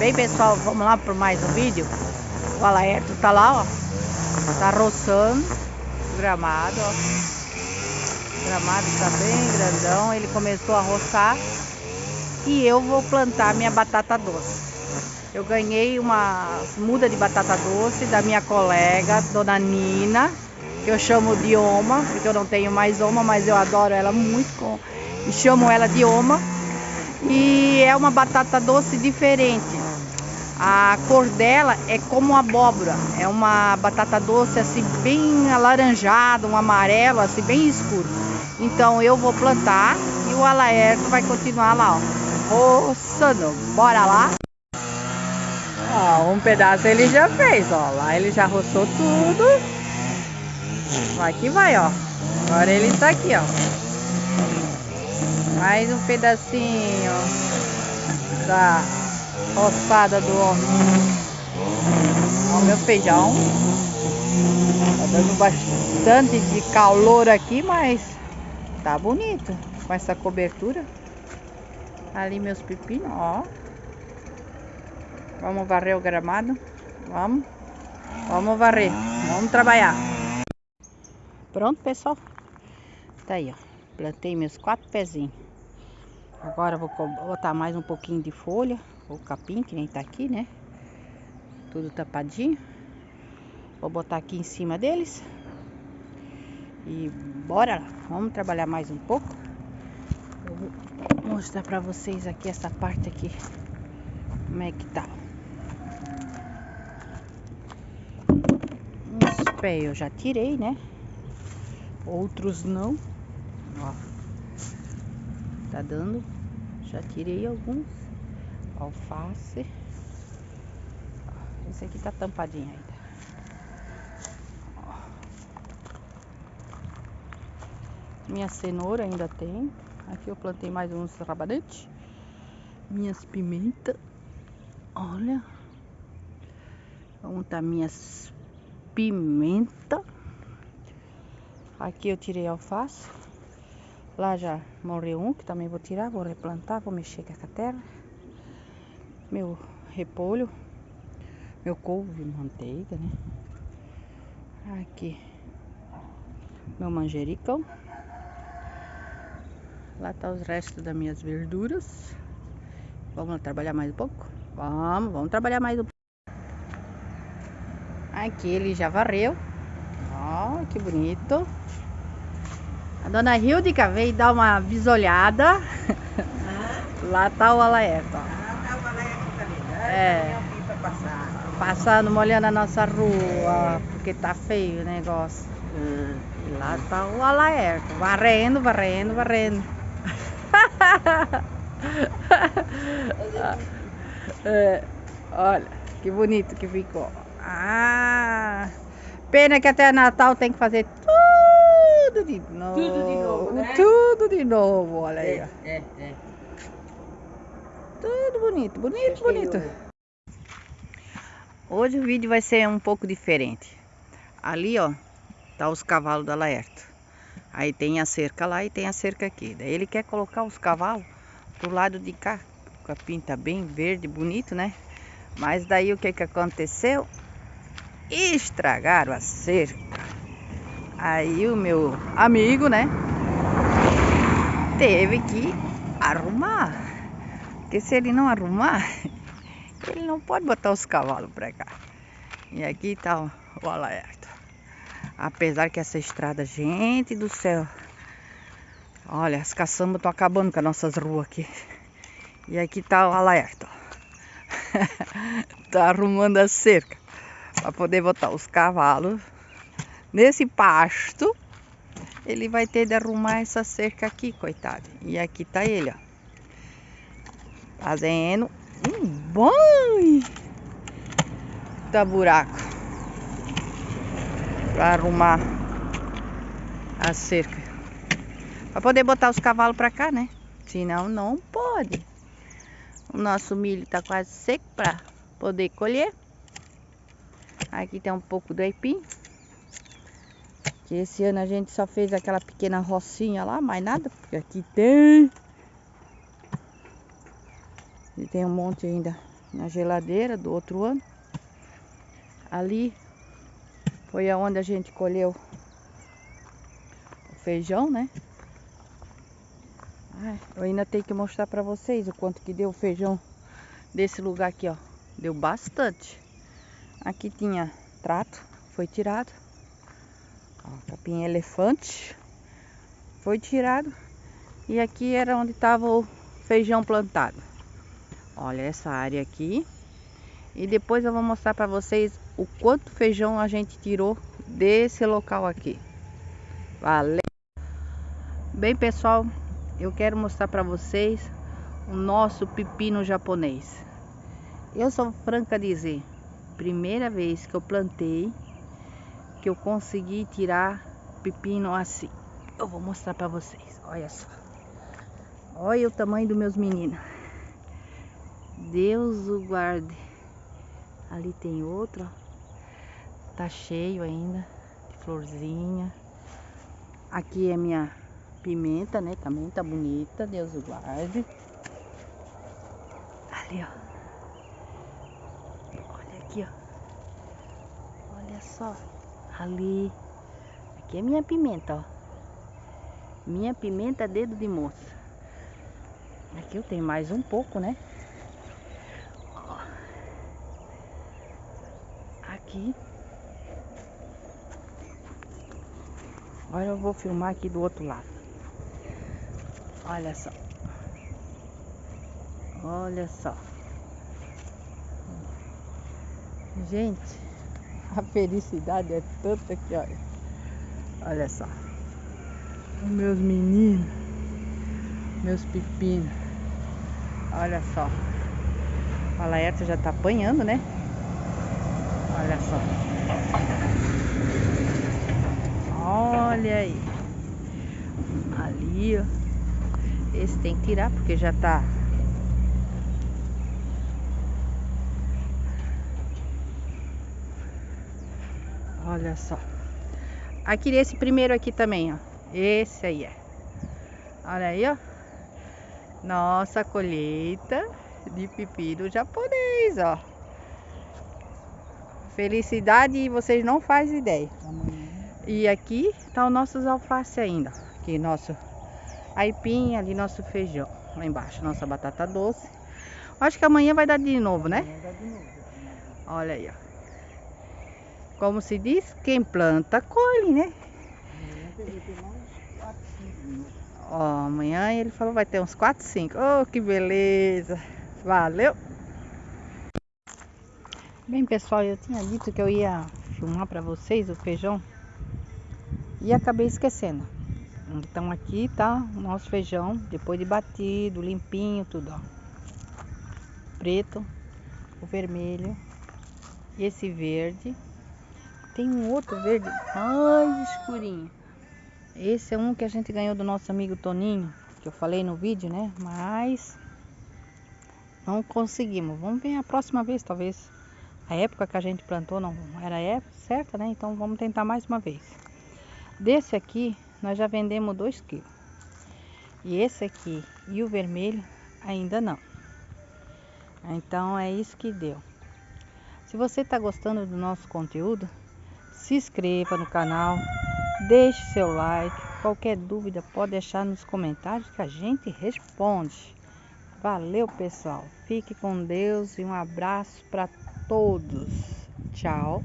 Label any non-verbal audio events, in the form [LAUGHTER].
Bem pessoal, vamos lá para mais um vídeo. O Alaerto tá lá, ó. Tá roçando o gramado, ó. O gramado tá bem grandão. Ele começou a roçar. E eu vou plantar minha batata doce. Eu ganhei uma muda de batata doce da minha colega, dona Nina, que eu chamo de Oma, porque eu não tenho mais Oma, mas eu adoro ela muito, e chamo ela de Oma. E é uma batata doce diferente. A cor dela é como abóbora, é uma batata doce assim bem alaranjada, um amarelo assim bem escuro. Então eu vou plantar e o Alaerto vai continuar lá, ó, roçando. Bora lá? Ó, um pedaço ele já fez, ó, lá ele já roçou tudo. Vai que vai, ó. Agora ele tá aqui, ó. Mais um pedacinho da roçada do homem. Ó, meu feijão. Tá dando bastante de calor aqui, mas tá bonito com essa cobertura. Ali meus pepinos, ó. Vamos varrer o gramado. Vamos. Vamos varrer. Vamos trabalhar. Pronto, pessoal. Tá aí, ó. Plantei meus quatro pezinhos. Agora vou botar mais um pouquinho de folha. O capim, que nem tá aqui, né? Tudo tapadinho. Vou botar aqui em cima deles. E bora. Vamos trabalhar mais um pouco. Eu vou mostrar pra vocês aqui essa parte aqui. Como é que tá. Uns pés eu já tirei, né? Outros não. Ó. Tá dando. Já tirei alguns. Alface. Esse aqui tá tampadinho ainda. Minha cenoura ainda tem. Aqui eu plantei mais uns rabanetes. Minhas pimentas. Olha. Vamos tá minhas pimenta. Aqui eu tirei alface. Lá já morreu um, que também vou tirar, vou replantar, vou mexer com a terra. Meu repolho, meu couve, manteiga, né? Aqui, meu manjericão. Lá tá os restos das minhas verduras. Vamos trabalhar mais um pouco? Vamos, vamos trabalhar mais um pouco. Aqui ele já varreu. Ó, que bonito. A dona Hildica veio dar uma bisolhada. Ah. Lá tá o Alaerto, ó. Ah, tá o Alaerto ali. É. Passando, molhando a nossa rua, porque tá feio o negócio. Hum. E lá tá o Alaerto, varrendo, varrendo, varrendo. [LAUGHS] é, olha, que bonito que ficou. Ah, pena que até Natal tem que fazer tudo de novo. Tudo de novo, né? Tudo de novo, olha aí. É, é, é. Tudo bonito, bonito, bonito. Hoje o vídeo vai ser um pouco diferente. Ali, ó, tá os cavalos da Laerto. Aí tem a cerca lá e tem a cerca aqui. Daí ele quer colocar os cavalos pro lado de cá. O capim tá bem verde, bonito, né? Mas daí o que que aconteceu? Estragaram a cerca. Aí o meu amigo, né? Teve que arrumar. Porque se ele não arrumar, [LAUGHS] ele não pode botar os cavalos pra cá. E aqui tá o alerta. Apesar que essa estrada, gente do céu. Olha, as caçambas estão acabando com as nossas ruas aqui. E aqui tá o alerta. [LAUGHS] tá arrumando a cerca. Pra poder botar os cavalos nesse pasto, ele vai ter de arrumar essa cerca aqui, coitado. E aqui tá ele, ó. Fazendo um banho da buraco. Pra arrumar a cerca. Pra poder botar os cavalos pra cá, né? Senão não pode. O nosso milho tá quase seco pra poder colher. Aqui tem um pouco do aipim. Que esse ano a gente só fez aquela pequena rocinha lá, mais nada, porque aqui tem. E tem um monte ainda na geladeira do outro ano. Ali foi aonde a gente colheu o feijão, né? Ai, eu ainda tenho que mostrar para vocês o quanto que deu o feijão desse lugar aqui, ó. Deu bastante. Aqui tinha trato, foi tirado. Ó, capim elefante foi tirado. E aqui era onde estava o feijão plantado. Olha essa área aqui. E depois eu vou mostrar para vocês o quanto feijão a gente tirou desse local aqui. Valeu! Bem, pessoal, eu quero mostrar para vocês o nosso pepino japonês. Eu sou franca dizer, primeira vez que eu plantei, que eu consegui tirar pepino assim. Eu vou mostrar para vocês, olha só. Olha o tamanho dos meus meninos. Deus o guarde. Ali tem outro, ó. Tá cheio ainda de florzinha. Aqui é minha pimenta, né? Também tá bonita, Deus o guarde. Ali, ó. Olha aqui, ó. Olha só. Ali. Aqui é minha pimenta, ó. Minha pimenta dedo de moça. Aqui eu tenho mais um pouco, né? Aqui. Agora eu vou filmar aqui do outro lado. Olha só. Olha só. Gente, [LAUGHS] a felicidade é tanta que olha. Olha só. Os meus meninos. Meus pepinos. Olha só. A Laeta já tá apanhando, né? Olha só. Olha aí. Ali, ó. Esse tem que tirar porque já tá. Olha só. Aqui esse primeiro aqui também, ó. Esse aí é. Olha aí, ó. Nossa colheita de pepino japonês, ó. Felicidade vocês não fazem ideia. E aqui tá o nossos alface ainda. Aqui nosso aipim, ali nosso feijão. Lá embaixo, nossa batata doce. Acho que amanhã vai dar de novo, né? Olha aí, ó. Como se diz, quem planta, colhe, né? Ó, amanhã ele falou vai ter uns 4, 5. Oh, que beleza! Valeu! Bem, pessoal, eu tinha dito que eu ia filmar para vocês o feijão e acabei esquecendo. Então aqui tá o nosso feijão, depois de batido, limpinho, tudo, ó. Preto, o vermelho e esse verde. Tem um outro verde mais escurinho. Esse é um que a gente ganhou do nosso amigo Toninho, que eu falei no vídeo, né? Mas não conseguimos. Vamos ver a próxima vez, talvez. A época que a gente plantou não era época certa, né? Então vamos tentar mais uma vez. Desse aqui, nós já vendemos 2 quilos. E esse aqui e o vermelho ainda não. Então é isso que deu. Se você está gostando do nosso conteúdo, se inscreva no canal, deixe seu like. Qualquer dúvida pode deixar nos comentários que a gente responde. Valeu, pessoal. Fique com Deus e um abraço para todos. Tchau.